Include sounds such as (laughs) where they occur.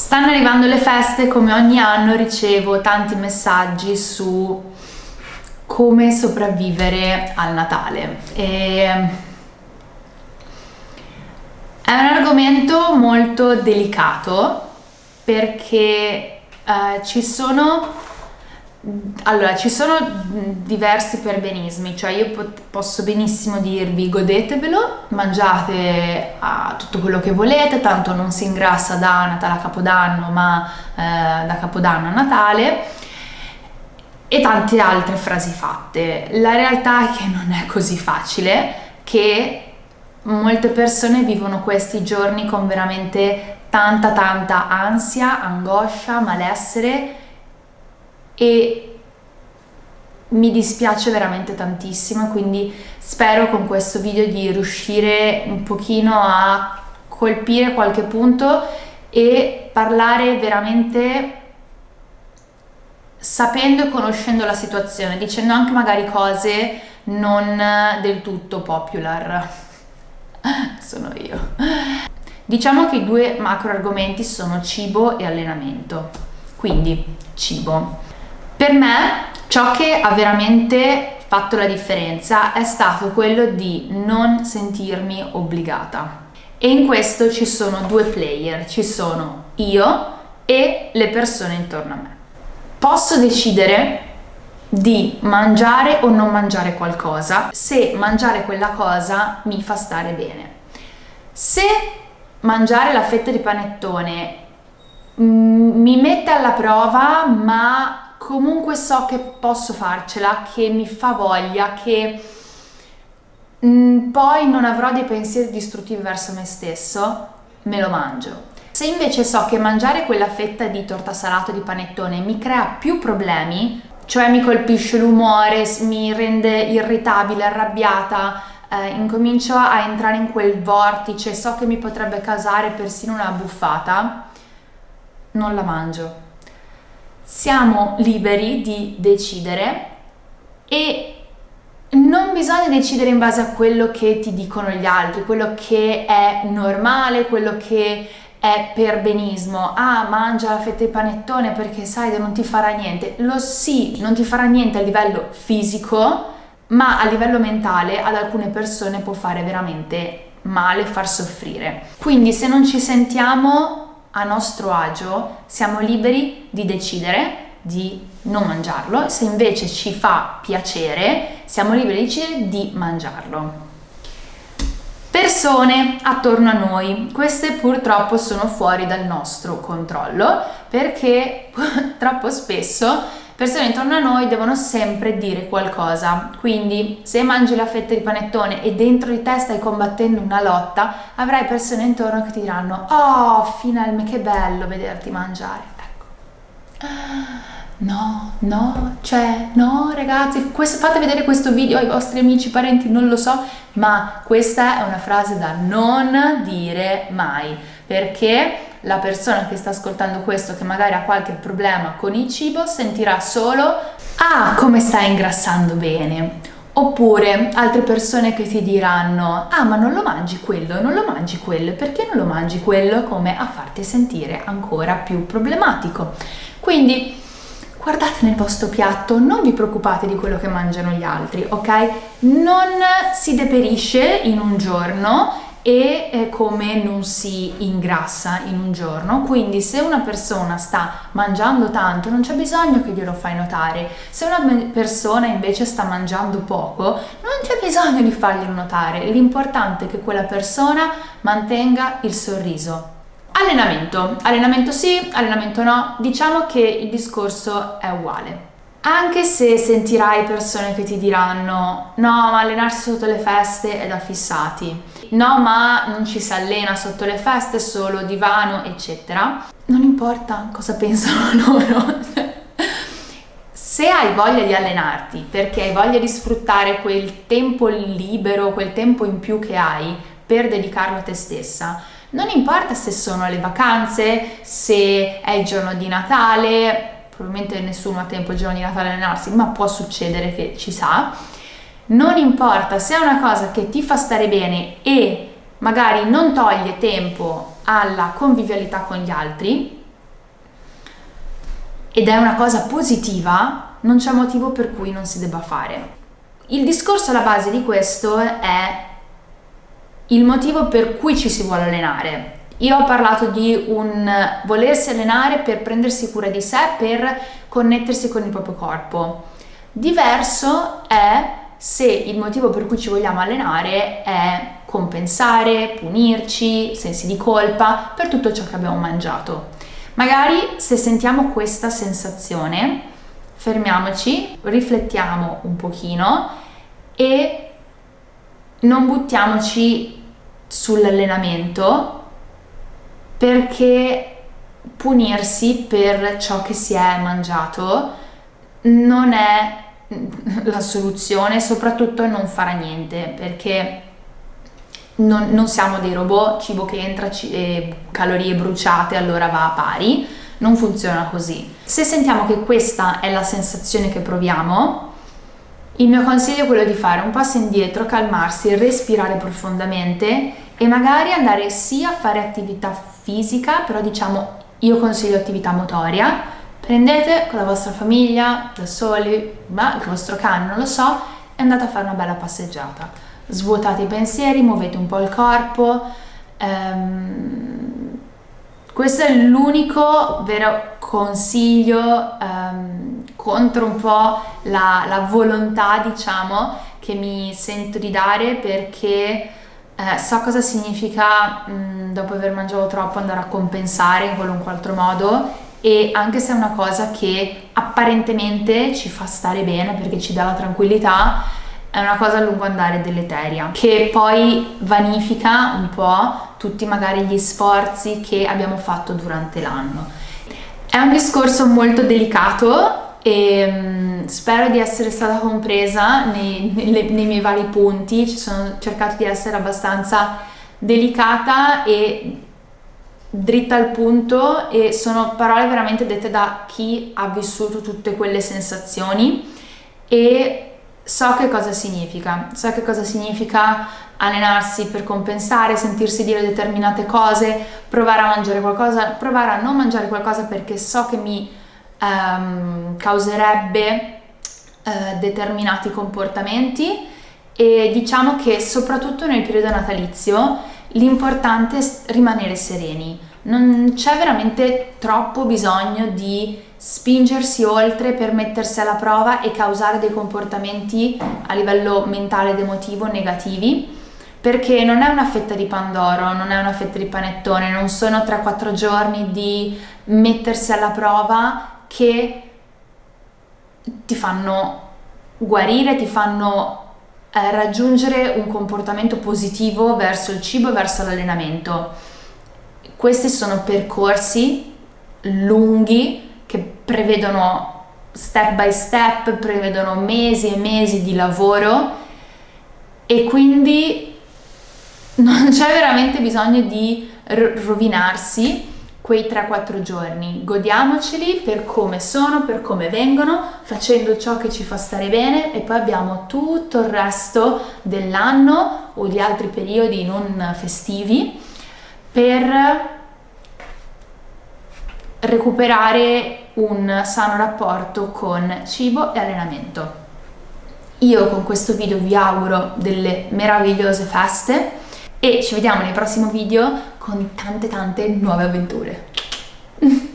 Stanno arrivando le feste, come ogni anno ricevo tanti messaggi su come sopravvivere al Natale. E è un argomento molto delicato perché eh, ci sono allora, ci sono diversi perbenismi, cioè io posso benissimo dirvi godetevelo, mangiate uh, tutto quello che volete, tanto non si ingrassa da Natale a Capodanno, ma uh, da Capodanno a Natale e tante altre frasi fatte. La realtà è che non è così facile, che molte persone vivono questi giorni con veramente tanta tanta ansia, angoscia, malessere e mi dispiace veramente tantissimo quindi spero con questo video di riuscire un pochino a colpire qualche punto e parlare veramente sapendo e conoscendo la situazione, dicendo anche magari cose non del tutto popular. (laughs) sono io. Diciamo che i due macro argomenti sono cibo e allenamento. Quindi, cibo. Per me ciò che ha veramente fatto la differenza è stato quello di non sentirmi obbligata. E in questo ci sono due player, ci sono io e le persone intorno a me. Posso decidere di mangiare o non mangiare qualcosa se mangiare quella cosa mi fa stare bene. Se mangiare la fetta di panettone mm, mi mette alla prova ma comunque so che posso farcela, che mi fa voglia, che mm, poi non avrò dei pensieri distruttivi verso me stesso, me lo mangio. Se invece so che mangiare quella fetta di torta salato di panettone mi crea più problemi, cioè mi colpisce l'umore, mi rende irritabile, arrabbiata, eh, incomincio a entrare in quel vortice, so che mi potrebbe causare persino una buffata, non la mangio siamo liberi di decidere e non bisogna decidere in base a quello che ti dicono gli altri, quello che è normale, quello che è per benismo. Ah, mangia la fetta di panettone perché sai che non ti farà niente. Lo sì, non ti farà niente a livello fisico, ma a livello mentale ad alcune persone può fare veramente male, far soffrire. Quindi se non ci sentiamo a nostro agio siamo liberi di decidere di non mangiarlo, se invece ci fa piacere siamo liberi di decidere di mangiarlo. Persone attorno a noi, queste purtroppo sono fuori dal nostro controllo perché (laughs) troppo spesso persone intorno a noi devono sempre dire qualcosa. Quindi se mangi la fetta di panettone e dentro di te stai combattendo una lotta, avrai persone intorno che ti diranno oh, finalmente che bello vederti mangiare. Ecco. No, no, cioè, no ragazzi, questo, fate vedere questo video ai vostri amici, parenti, non lo so, ma questa è una frase da non dire mai, perché la persona che sta ascoltando questo che magari ha qualche problema con il cibo sentirà solo ah come stai ingrassando bene oppure altre persone che ti diranno ah ma non lo mangi quello non lo mangi quello perché non lo mangi quello? come a farti sentire ancora più problematico. Quindi guardate nel vostro piatto, non vi preoccupate di quello che mangiano gli altri, ok? Non si deperisce in un giorno e eh, come non si ingrassa in un giorno. Quindi se una persona sta mangiando tanto non c'è bisogno che glielo fai notare. Se una persona invece sta mangiando poco non c'è bisogno di farglielo notare. L'importante è che quella persona mantenga il sorriso. Allenamento. Allenamento sì allenamento no. Diciamo che il discorso è uguale anche se sentirai persone che ti diranno no ma allenarsi sotto le feste è da fissati. No ma non ci si allena sotto le feste, solo divano eccetera. Non importa cosa pensano (laughs) loro. Se hai voglia di allenarti perché hai voglia di sfruttare quel tempo libero, quel tempo in più che hai per dedicarlo a te stessa non importa se sono le vacanze, se è il giorno di Natale probabilmente nessuno ha tempo il giorno di Natale allenarsi, ma può succedere che ci sa. Non importa se è una cosa che ti fa stare bene e magari non toglie tempo alla convivialità con gli altri, ed è una cosa positiva, non c'è motivo per cui non si debba fare. Il discorso alla base di questo è il motivo per cui ci si vuole allenare. Io ho parlato di un volersi allenare per prendersi cura di sé, per connettersi con il proprio corpo. Diverso è se il motivo per cui ci vogliamo allenare è compensare, punirci, sensi di colpa per tutto ciò che abbiamo mangiato. Magari se sentiamo questa sensazione, fermiamoci, riflettiamo un pochino e non buttiamoci sull'allenamento perché punirsi per ciò che si è mangiato non è la soluzione, soprattutto non farà niente perché non, non siamo dei robot, cibo che entra, c- calorie bruciate allora va a pari, non funziona così. Se sentiamo che questa è la sensazione che proviamo, il mio consiglio è quello di fare un passo indietro, calmarsi, respirare profondamente e magari andare sia a fare attività fisica, però diciamo io consiglio attività motoria, prendete con la vostra famiglia, da soli, ma il vostro cane, non lo so, e andate a fare una bella passeggiata. Svuotate i pensieri, muovete un po' il corpo. Um, questo è l'unico vero consiglio um, contro un po' la, la, volontà, diciamo, che mi sento di dare perché eh, so cosa significa mh, mm, dopo aver mangiato troppo andare a compensare in qualunque altro modo e anche se è una cosa che apparentemente ci fa stare bene perché ci dà la tranquillità, è una cosa a lungo andare deleteria che poi vanifica un po' tutti magari gli sforzi che abbiamo fatto durante l'anno. È un discorso molto delicato e um, spero di essere stata compresa nei, nei, nei miei vari punti, ci sono cercato di essere abbastanza delicata e dritta al punto e sono parole veramente dette da chi ha vissuto tutte quelle sensazioni. E so che cosa significa, so che cosa significa allenarsi per compensare, sentirsi dire determinate cose, provare a mangiare qualcosa, provare a non mangiare qualcosa perché so che mi um, causerebbe uh, determinati comportamenti e diciamo che soprattutto nel periodo natalizio l'importante è rimanere sereni, non c'è veramente troppo bisogno di spingersi oltre per mettersi alla prova e causare dei comportamenti a livello mentale ed emotivo negativi perché non è una fetta di pandoro, non è una fetta di panettone, non sono 3-4 giorni di mettersi alla prova che ti fanno guarire, ti fanno eh, raggiungere un comportamento positivo verso il cibo e verso l'allenamento. Questi sono percorsi lunghi che prevedono step by step, prevedono mesi e mesi di lavoro e quindi (laughs) non c'è veramente bisogno di rovinarsi quei 3-4 giorni, godiamoceli per come sono, per come vengono, facendo ciò che ci fa stare bene e poi abbiamo tutto il resto dell'anno o gli altri periodi non festivi per recuperare un sano rapporto con cibo e allenamento. Io con questo video vi auguro delle meravigliose feste e ci vediamo nel prossimo video con tante tante nuove avventure. (laughs)